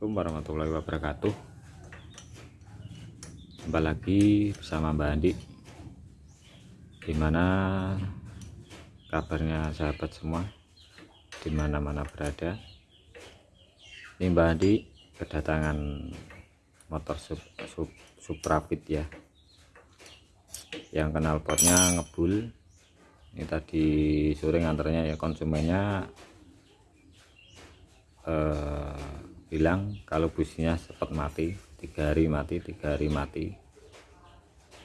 Assalamualaikum warahmatullahi wabarakatuh. Kembali lagi bersama Mbak Andi. Gimana kabarnya sahabat semua? Di mana-mana berada? Ini Mbak Andi kedatangan motor sub, sub, Suprafit ya. Yang kenal potnya ngebul. Ini tadi sore nganternya ya konsumennya eh, bilang kalau businya cepat mati tiga hari mati tiga hari mati.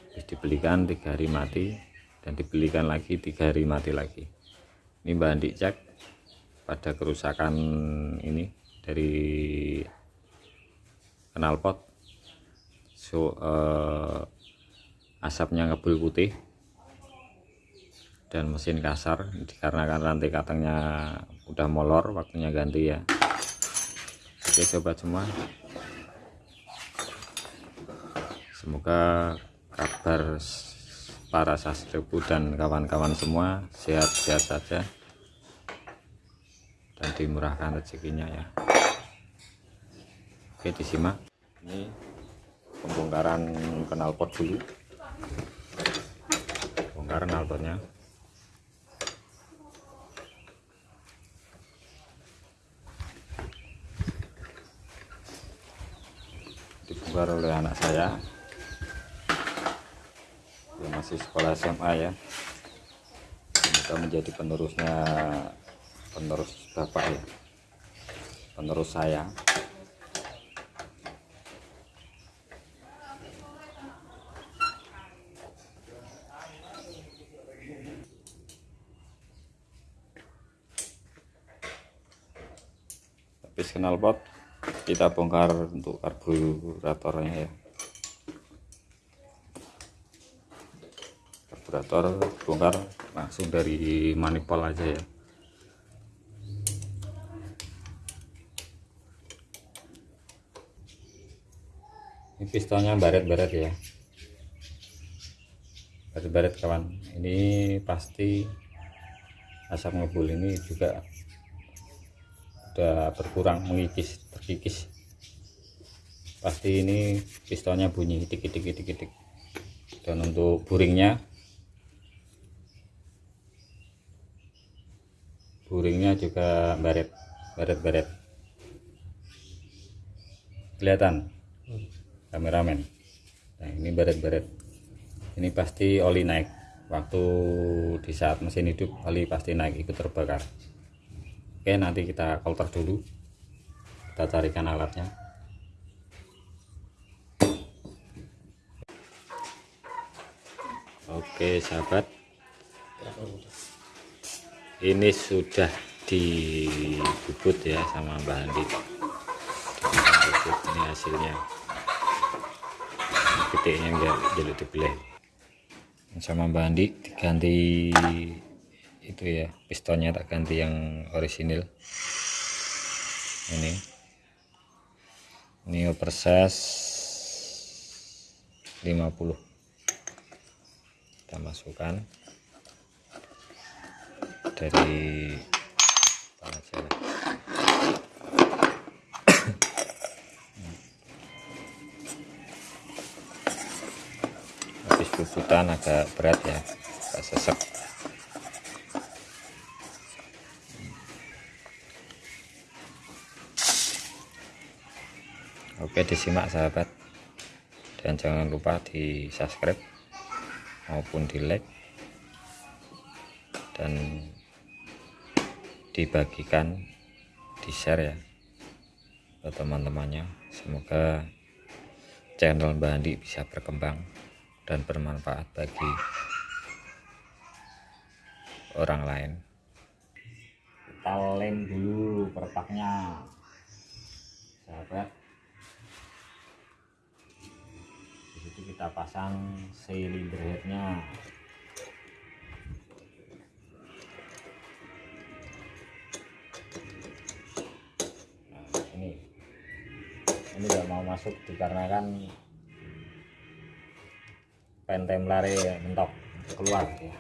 Terus dibelikan tiga hari mati dan dibelikan lagi tiga hari mati lagi. Ini Mbak Andi cek pada kerusakan ini dari knalpot so eh, asapnya ngebul putih dan mesin kasar dikarenakan rantai katangnya udah molor waktunya ganti ya oke sobat semua. Semoga kabar para sastriku dan kawan-kawan semua sehat-sehat saja dan dimurahkan rezekinya ya. Oke disimak. Ini pembongkaran knalpot dulu. Bongkar knalpotnya dibongkar oleh anak saya. Yang masih sekolah SMA ya. Semoga menjadi penerusnya penerus bapak ya. Penerus saya. Habis knalpot kita bongkar untuk karburatornya ya. Karburator bongkar langsung dari manifold aja ya. Ini pistonnya baret-baret ya. Baret-baret kawan. Ini pasti asap ngebul ini juga udah berkurang mengikis terkikis pasti ini pistonnya bunyi itik itik itik itik dan untuk buringnya buringnya juga baret baret baret. Kelihatan? Kameramen. Nah ini baret baret. Ini pasti oli naik. Waktu di saat mesin hidup oli pasti naik ikut terbakar. Oke nanti kita kolter dulu kita carikan alatnya. Oke sahabat. Ini sudah dibubut ya sama Mbak Andi. Ini hasilnya. Gedenya enggak jadi dibelah sama Mbak Andi diganti itu ya pistonnya tak ganti yang orisinil. Ini ini oversize 50 kita masukkan. Dari tanah habis bubutan agak berat ya agak sesek oke disimak sahabat. Dan jangan lupa di subscribe maupun di like. Dan dibagikan di share ya ke teman-temannya. Semoga channel Mbak Andi bisa berkembang dan bermanfaat bagi orang lain. Kita lem dulu perpaknya sahabat kita pasang silinder headnya nah, ini ini gak mau masuk dikarenakan pentem lari mentok keluar ya.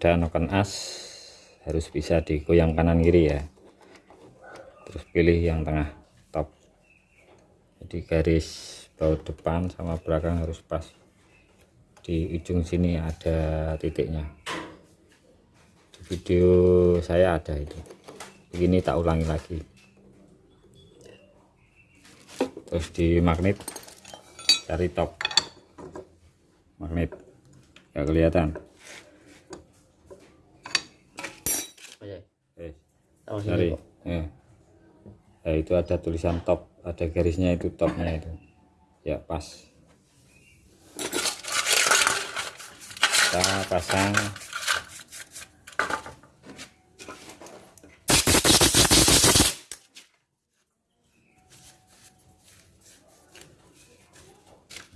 Pada noken as harus bisa digoyang kanan kiri ya. Terus pilih yang tengah top. Jadi garis baut depan sama belakang harus pas. Di ujung sini ada titiknya. Di video saya ada itu. Begini tak ulangi lagi. Terus di magnet cari top. Magnet nggak kelihatan Oke. eh Sini cari kok. eh. Ya, itu ada tulisan top ada garisnya itu topnya itu. Ya pas. Kita pasang.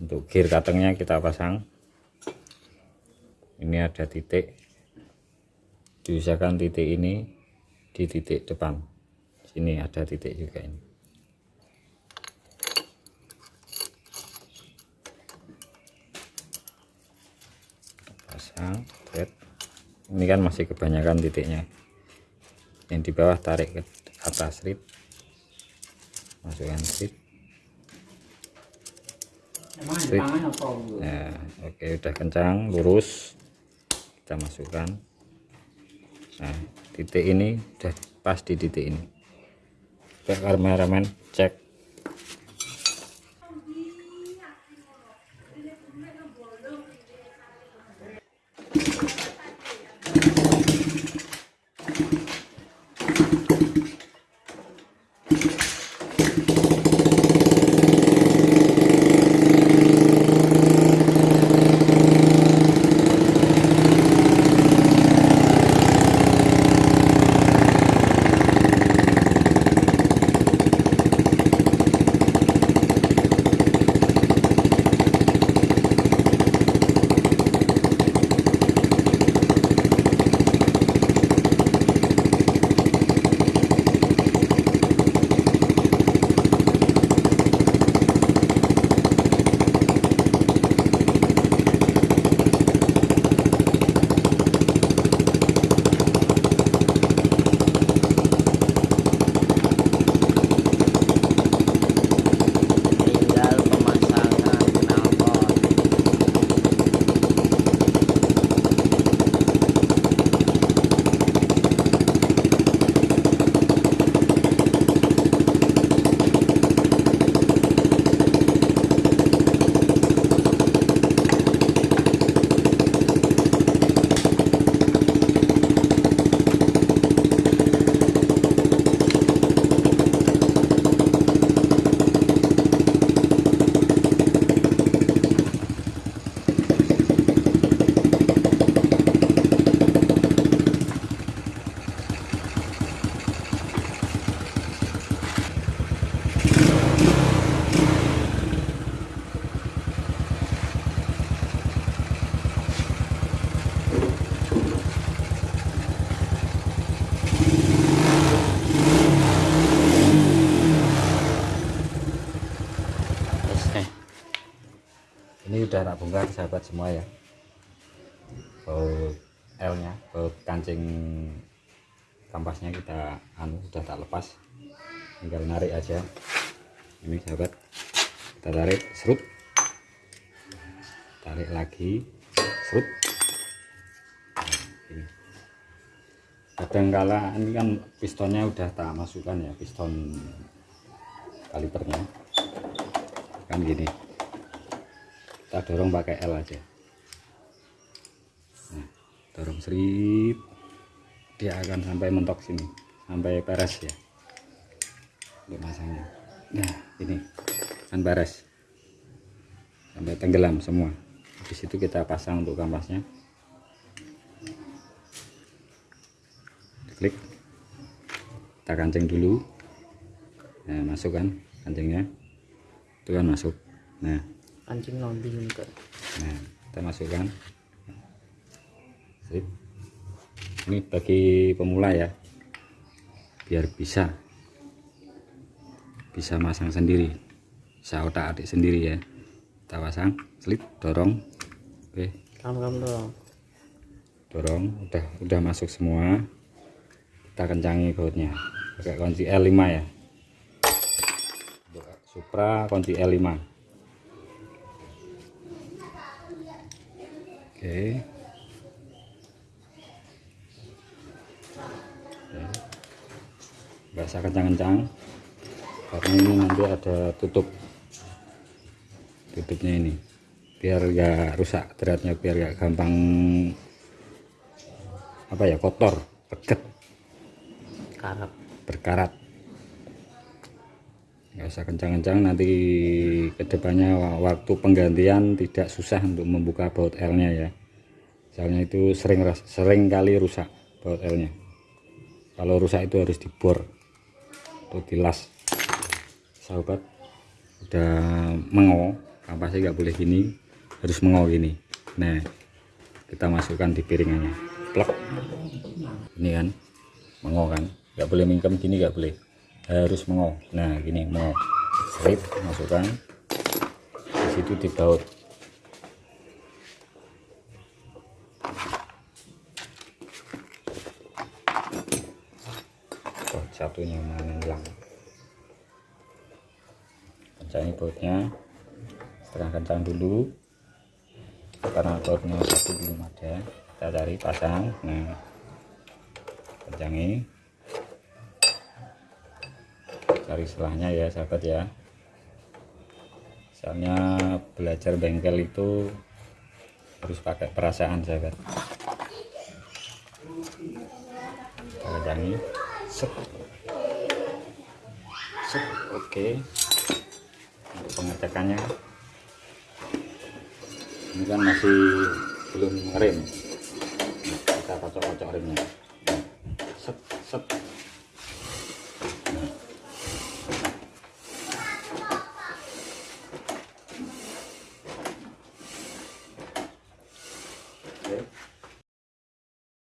Untuk gear cuttingnya kita pasang. Ini ada titik. Diusahakan titik ini di titik depan. Sini ada titik juga ini. Pasang thread ini kan masih kebanyakan titiknya. Yang di bawah tarik ke atas rib masukkan rib apa? Nah, oke udah kencang, lurus. Kita masukkan. Nah, titik ini udah pas di titik ini. Coba kameramen cek. Ini udah tak bongkar sahabat semua ya. Baut L nya, baut kancing kampasnya kita anu sudah tak lepas. Tinggal narik aja. Ini sahabat. Kita tarik serut. Tarik lagi serut. Nah, ini. Kadang kala ini kan pistonnya udah tak masukkan ya, piston kalipernya kan gini kita dorong pakai L aja. Nah, dorong serip. Dia akan sampai mentok sini. Sampai peres ya. Untuk masangnya. Nah ini. Kan peres. Sampai tenggelam semua. Di situ kita pasang untuk kampasnya. Klik. Kita kancing dulu. Nah masukkan kancingnya. Itu kan masuk. Nah Kancing lombing ke. Nah, kita masukkan. Sip. Ini bagi pemula ya. Biar bisa bisa masang sendiri. Bisa otak-atik sendiri ya. Kita pasang, slip, dorong. Oke, Kamu kamu dong. dorong udah udah masuk semua kita kencangi bautnya pakai kunci L5 ya Supra kunci L5 oke. Nggak usah kencang-kencang karena ini nanti ada tutup tutupnya ini. Biar nggak rusak beratnya biar nggak gampang apa ya kotor peget Karep. berkarat nggak usah kencang-kencang nanti ke depannya wa- waktu penggantian tidak susah untuk membuka baut L nya ya. Soalnya itu sering sering kali rusak baut L nya kalau rusak itu harus dibor atau dilas. Sahabat udah mengo kampasnya nggak boleh gini harus mengo gini. Nah kita masukkan di piringannya. Plek. Ini kan mengo kan nggak boleh mingkem gini nggak boleh harus mengo nah gini mengo strip masukkan. Di situ dibaut. Oh, satunya mana hilang kencangi bautnya. Setengah kencang dulu. Karena bautnya satu belum ada. Kita cari pasang. Nah kencangi cari selahnya ya sahabat ya. Soalnya belajar bengkel itu harus pakai perasaan sahabat. Kita kencangi set. Set oke. Untuk pengecekannya. Ini kan masih belum Nah, kita kocok-kocok remnya. Set set